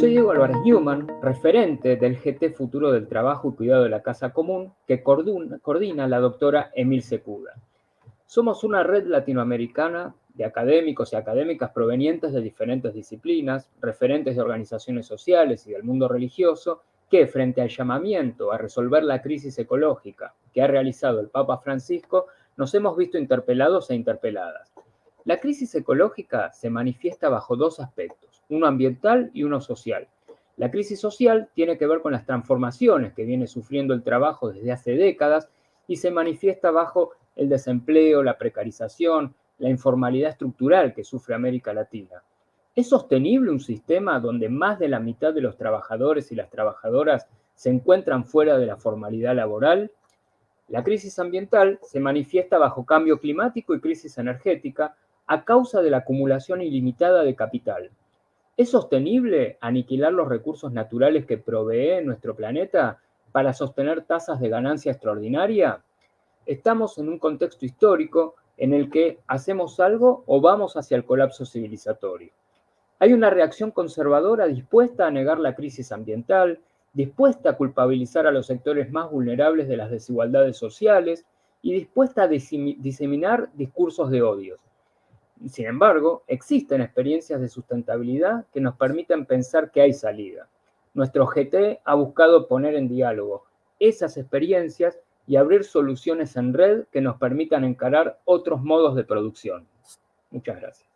Soy Diego Álvarez Newman, referente del GT Futuro del Trabajo y Cuidado de la Casa Común, que coordina la doctora Emil Secuda. Somos una red latinoamericana académicos y académicas provenientes de diferentes disciplinas, referentes de organizaciones sociales y del mundo religioso, que frente al llamamiento a resolver la crisis ecológica que ha realizado el Papa Francisco, nos hemos visto interpelados e interpeladas. La crisis ecológica se manifiesta bajo dos aspectos uno ambiental y uno social. La crisis social tiene que ver con las transformaciones que viene sufriendo el trabajo desde hace décadas y se manifiesta bajo el desempleo, la precarización, la informalidad estructural que sufre América Latina. ¿Es sostenible un sistema donde más de la mitad de los trabajadores y las trabajadoras se encuentran fuera de la formalidad laboral? La crisis ambiental se manifiesta bajo cambio climático y crisis energética a causa de la acumulación ilimitada de capital. ¿Es sostenible aniquilar los recursos naturales que provee nuestro planeta para sostener tasas de ganancia extraordinaria? Estamos en un contexto histórico en el que hacemos algo o vamos hacia el colapso civilizatorio. Hay una reacción conservadora dispuesta a negar la crisis ambiental, dispuesta a culpabilizar a los sectores más vulnerables de las desigualdades sociales y dispuesta a diseminar discursos de odios. Sin embargo, existen experiencias de sustentabilidad que nos permiten pensar que hay salida. Nuestro GT ha buscado poner en diálogo esas experiencias y abrir soluciones en red que nos permitan encarar otros modos de producción. Muchas gracias.